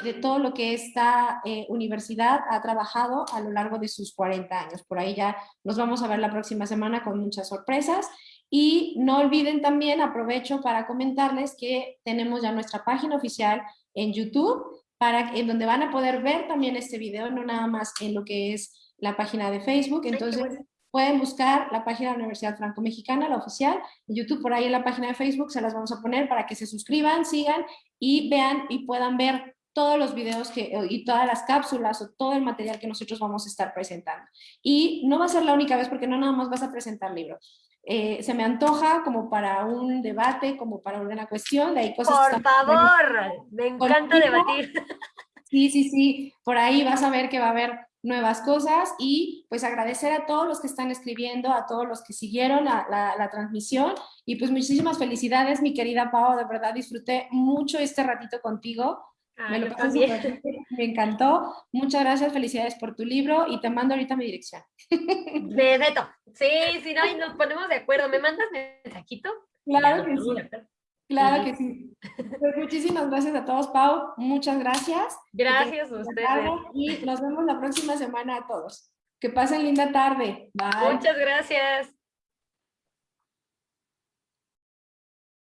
de todo lo que esta universidad ha trabajado a lo largo de sus 40 años. Por ahí ya nos vamos a ver la próxima semana con muchas sorpresas. Y no olviden también, aprovecho para comentarles que tenemos ya nuestra página oficial en YouTube, para, en donde van a poder ver también este video, no nada más en lo que es la página de Facebook. Entonces, pueden buscar la página de la Universidad Franco-Mexicana, la oficial, en YouTube, por ahí en la página de Facebook, se las vamos a poner para que se suscriban, sigan y vean y puedan ver todos los videos que, y todas las cápsulas o todo el material que nosotros vamos a estar presentando. Y no va a ser la única vez porque no nada más vas a presentar libros. Eh, se me antoja como para un debate, como para una cuestión, de ahí cosas... Por favor, me encanta debatir. Sí, sí, sí, por ahí vas a ver que va a haber nuevas cosas y pues agradecer a todos los que están escribiendo, a todos los que siguieron la, la, transmisión y pues muchísimas felicidades mi querida Pau, de verdad disfruté mucho este ratito contigo. Me lo pasé me encantó. Muchas gracias, felicidades por tu libro y te mando ahorita mi dirección. De Beto. Sí, sí, no, y nos ponemos de acuerdo. ¿Me mandas mensajito? Claro que sí. Claro que sí. Pues muchísimas gracias a todos, Pau. Muchas gracias. Gracias a ustedes. Y nos vemos la próxima semana a todos. Que pasen linda tarde. Bye. Muchas gracias.